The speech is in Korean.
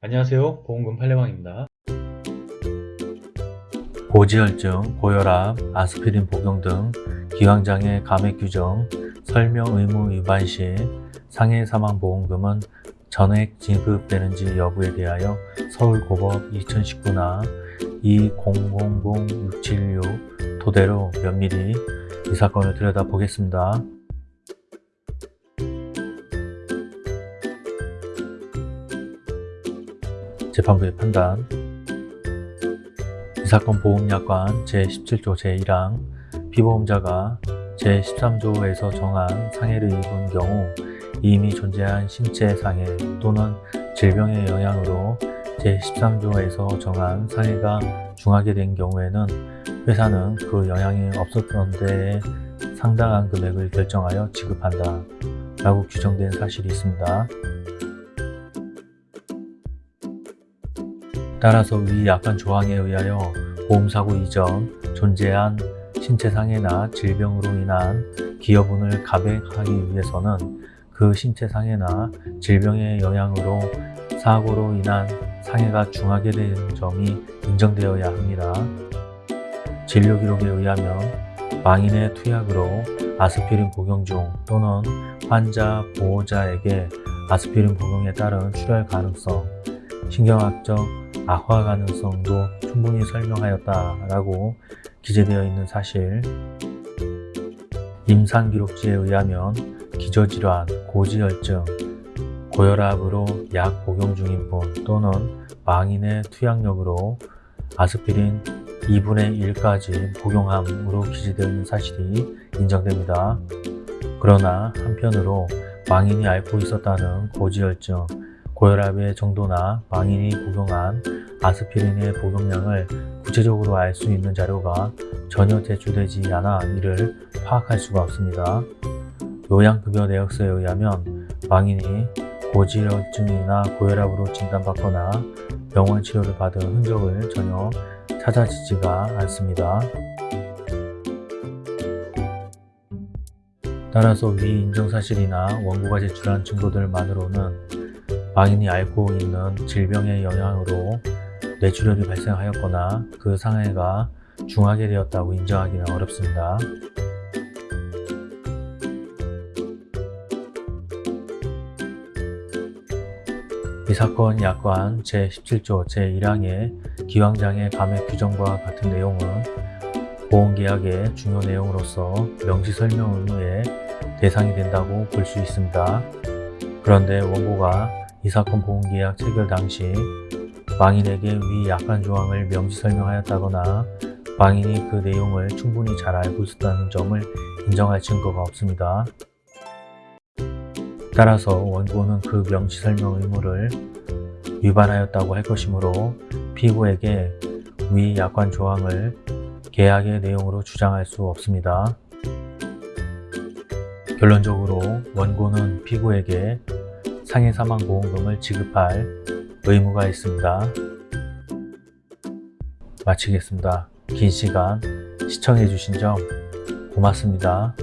안녕하세요 보험금 팔례방입니다 고지혈증, 고혈압, 아스피린 복용 등 기왕장애 감액 규정, 설명 의무 위반 시 상해 사망 보험금은 전액 지급되는지 여부에 대하여 서울고법 2019나 20000676 토대로 면밀히 이 사건을 들여다보겠습니다. 재판부의 판단 이 사건 보험약관 제17조 제1항 피보험자가 제13조에서 정한 상해를 입은 경우 이미 존재한 신체 상해 또는 질병의 영향으로 제13조에서 정한 상해가 중하게 된 경우에는 회사는 그 영향이 없었던 데에 상당한 금액을 결정하여 지급한다 라고 규정된 사실이 있습니다. 따라서 위 약관 조항에 의하여 보험사고 이전 존재한 신체상해나 질병으로 인한 기여분을 감액하기 위해서는 그 신체상해나 질병의 영향으로 사고로 인한 상해가 중하게 된 점이 인정되어야 합니다. 진료기록에 의하면 망인의 투약으로 아스피린 복용 중 또는 환자 보호자에게 아스피린 복용에 따른 출혈 가능성, 신경학적 악화 가능성도 충분히 설명하였다라고 기재되어 있는 사실 임상기록지에 의하면 기저질환, 고지혈증, 고혈압으로 약 복용 중인 분 또는 망인의 투약력으로 아스피린 2분의 1까지 복용함으로 기재되어 있는 사실이 인정됩니다. 그러나 한편으로 망인이 앓고 있었다는 고지혈증, 고혈압의 정도나 망인이 복용한 아스피린의 복용량을 구체적으로 알 수 있는 자료가 전혀 제출되지 않아 이를 파악할 수가 없습니다. 요양급여 내역서에 의하면 망인이 고지혈증이나 고혈압으로 진단받거나 병원 치료를 받은 흔적을 전혀 찾아지지가 않습니다. 따라서 위 인정사실이나 원고가 제출한 증거들만으로는 망인이 앓고 있는 질병의 영향으로 뇌출혈이 발생하였거나 그 상해가 중하게 되었다고 인정하기는 어렵습니다. 이 사건 약관 제17조 제1항의 기왕장애 감액 규정과 같은 내용은 보험계약의 중요 내용으로서 명시 설명 의무의 대상이 된다고 볼 수 있습니다. 그런데 원고가 이 사건 보험계약 체결 당시 망인에게 위 약관 조항을 명시 설명하였다거나 망인이 그 내용을 충분히 잘 알고 있었다는 점을 인정할 증거가 없습니다. 따라서 원고는 그 명시 설명 의무를 위반하였다고 할 것이므로 피고에게 위 약관 조항을 계약의 내용으로 주장할 수 없습니다. 결론적으로 원고는 피고에게 상해 사망 보험금을 지급할 의무가 있습니다. 마치겠습니다. 긴 시간 시청해 주신 점 고맙습니다.